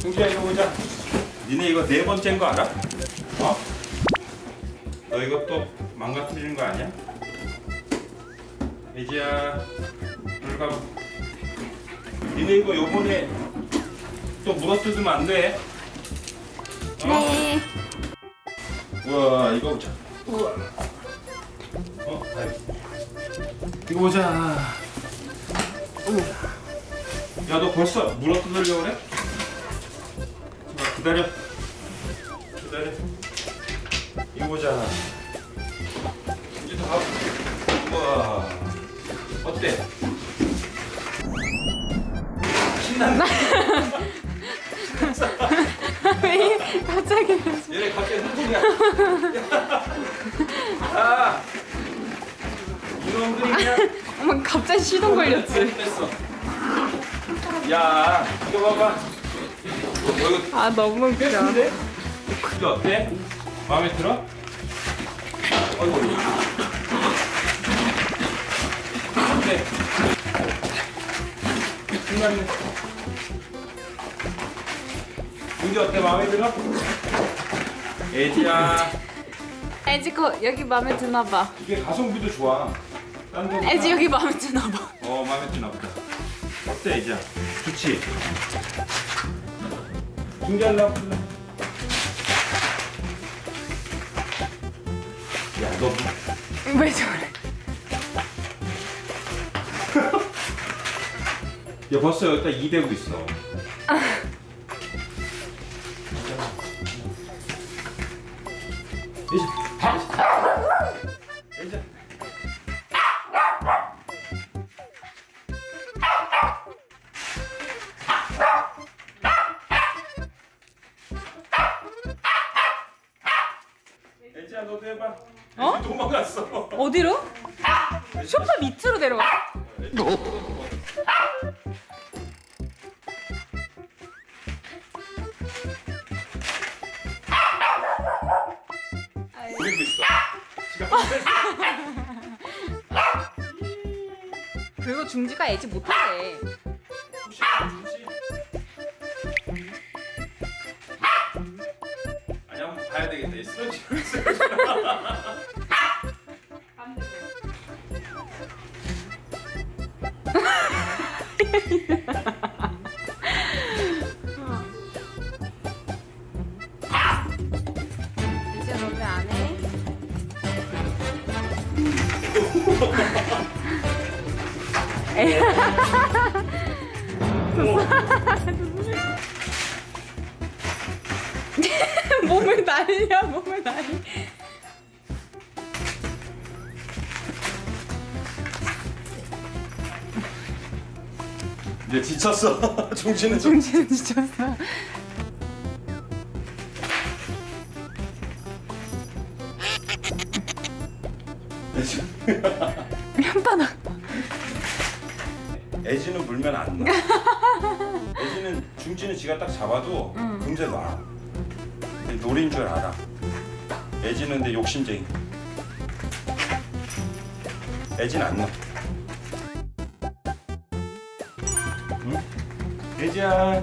승주야 이거 보자. 니네 이거 네 번째인 거 알아? 어? 너 이거 또 망가뜨리는 거 아니야? 여기 가봐. 니네 이거 요번에 또 물어뜯으면 안 돼. 어? 네. 우와 이거 보자. 우와. 어, 아이. 이거 보자. 야너 벌써 물어뜯으려고 그래? 자, 기다려. 기다려. 이거 보자. 이제 다. 우와. 어때? 신난다. 왜 갑자기 얘네 갑자기 흥분이야. 야, 이놈들이 그냥 어머 갑자기 시동 걸렸지. 야, 이거 봐봐. 어, 이거 아 너무 웃겨. 근데 이거 어때? 마음에 들어? 어이구. 어때? 신나네. 이게 어때? 마음에 들어? 애지야. 에지코 여기 마음에 드나 봐. 이게 가성비도 좋아. 에지 여기 마음에 드나 봐. 어 마음에 드나 보다. 어때 이제? 좋지. 중계하려고. 야, 너 뭐- 왜 저래? 야 벌써 여기다 2 대고 있어. 이제 이제 해봐. 어? 애지 도망갔어. 어디로? 소파 밑으로 내려가. 그리고 있어. 지금 그리고 중지가 에지 못하래. 봐야 되겠다. 얘 쓰러지. 이제 너왜 안 해? 몸을 날려 몸을 날려 이제 지쳤어. 정신은 좀. 정신 지쳤어 혓바닥 애지는 물면 안 나. 애지는 중지는 지가 딱 잡아도 금세 놔. 네, 노린 줄 알아. 애지는 데 욕심쟁이. 애진 안 넣어 응? 애지야.